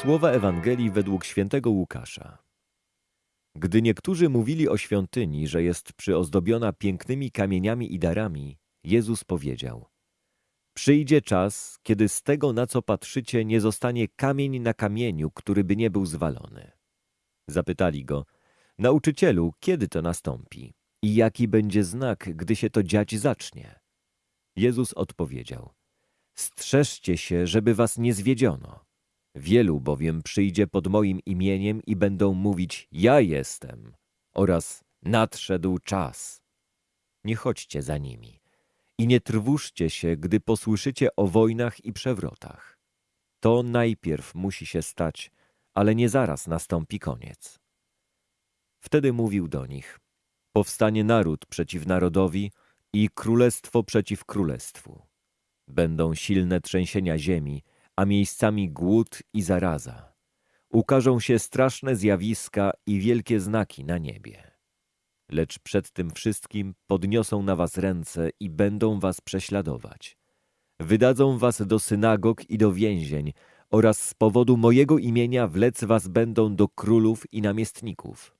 Słowa Ewangelii według świętego Łukasza. Gdy niektórzy mówili o świątyni, że jest przyozdobiona pięknymi kamieniami i darami, Jezus powiedział: Przyjdzie czas, kiedy z tego, na co patrzycie, nie zostanie kamień na kamieniu, który by nie był zwalony. Zapytali go: Nauczycielu, kiedy to nastąpi? I jaki będzie znak, gdy się to dziać zacznie? Jezus odpowiedział: Strzeżcie się, żeby was nie zwiedziono. Wielu bowiem przyjdzie pod moim imieniem i będą mówić: Ja jestem oraz nadszedł czas. Nie chodźcie za nimi i nie trwóżcie się, gdy posłyszycie o wojnach i przewrotach. To najpierw musi się stać, ale nie zaraz nastąpi koniec. Wtedy mówił do nich: Powstanie naród przeciw narodowi i królestwo przeciw królestwu. Będą silne trzęsienia ziemi, a miejscami głód i zaraza. Ukażą się straszne zjawiska i wielkie znaki na niebie. Lecz przed tym wszystkim podniosą na was ręce i będą was prześladować. Wydadzą was do synagog i do więzień oraz z powodu mojego imienia wlec was będą do królów i namiestników.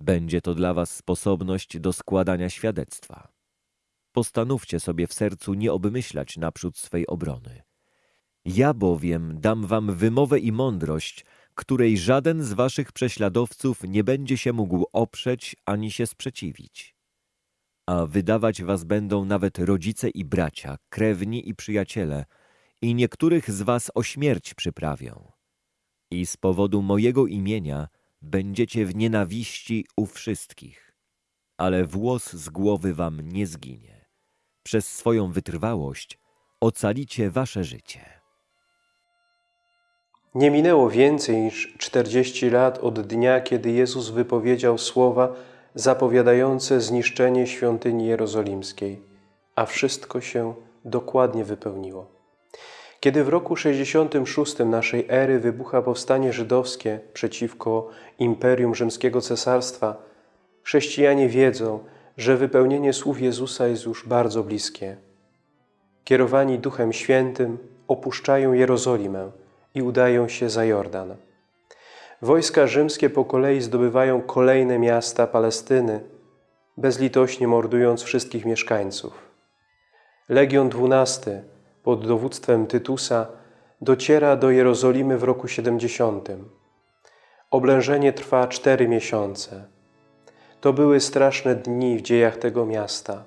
Będzie to dla was sposobność do składania świadectwa. Postanówcie sobie w sercu nie obmyślać naprzód swej obrony. Ja bowiem dam wam wymowę i mądrość, której żaden z waszych prześladowców nie będzie się mógł oprzeć ani się sprzeciwić. A wydawać was będą nawet rodzice i bracia, krewni i przyjaciele, i niektórych z was o śmierć przyprawią. I z powodu mojego imienia będziecie w nienawiści u wszystkich, ale włos z głowy wam nie zginie. Przez swoją wytrwałość ocalicie wasze życie. Nie minęło więcej niż czterdzieści lat od dnia, kiedy Jezus wypowiedział słowa zapowiadające zniszczenie świątyni jerozolimskiej, a wszystko się dokładnie wypełniło. Kiedy w roku 66 naszej ery wybucha powstanie żydowskie przeciwko Imperium Rzymskiego Cesarstwa, chrześcijanie wiedzą, że wypełnienie słów Jezusa jest już bardzo bliskie. Kierowani Duchem Świętym opuszczają Jerozolimę – i udają się za Jordan. Wojska rzymskie po kolei zdobywają kolejne miasta Palestyny, bezlitośnie mordując wszystkich mieszkańców. Legion XII pod dowództwem Tytusa dociera do Jerozolimy w roku 70. Oblężenie trwa cztery miesiące. To były straszne dni w dziejach tego miasta.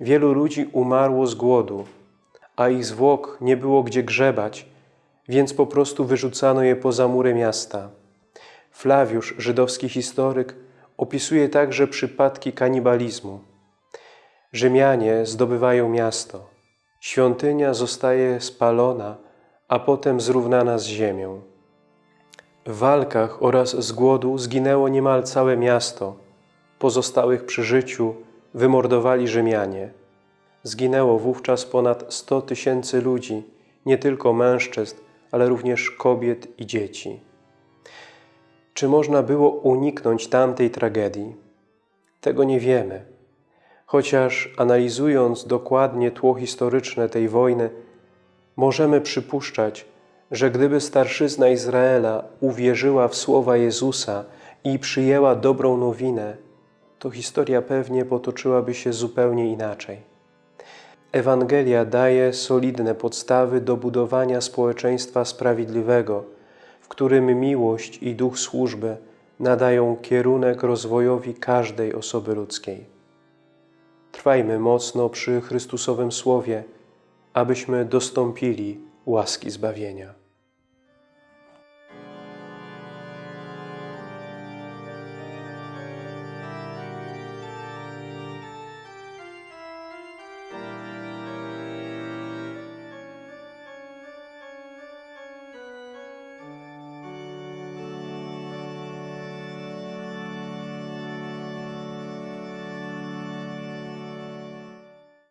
Wielu ludzi umarło z głodu, a ich zwłok nie było gdzie grzebać, więc po prostu wyrzucano je poza mury miasta. Flawiusz, żydowski historyk, opisuje także przypadki kanibalizmu. Rzymianie zdobywają miasto. Świątynia zostaje spalona, a potem zrównana z ziemią. W walkach oraz z głodu zginęło niemal całe miasto. Pozostałych przy życiu wymordowali Rzymianie. Zginęło wówczas ponad 100 tysięcy ludzi, nie tylko mężczyzn, ale również kobiet i dzieci. Czy można było uniknąć tamtej tragedii? Tego nie wiemy. Chociaż analizując dokładnie tło historyczne tej wojny, możemy przypuszczać, że gdyby starszyzna Izraela uwierzyła w słowa Jezusa i przyjęła dobrą nowinę, to historia pewnie potoczyłaby się zupełnie inaczej. Ewangelia daje solidne podstawy do budowania społeczeństwa sprawiedliwego, w którym miłość i duch służby nadają kierunek rozwojowi każdej osoby ludzkiej. Trwajmy mocno przy Chrystusowym Słowie, abyśmy dostąpili łaski zbawienia.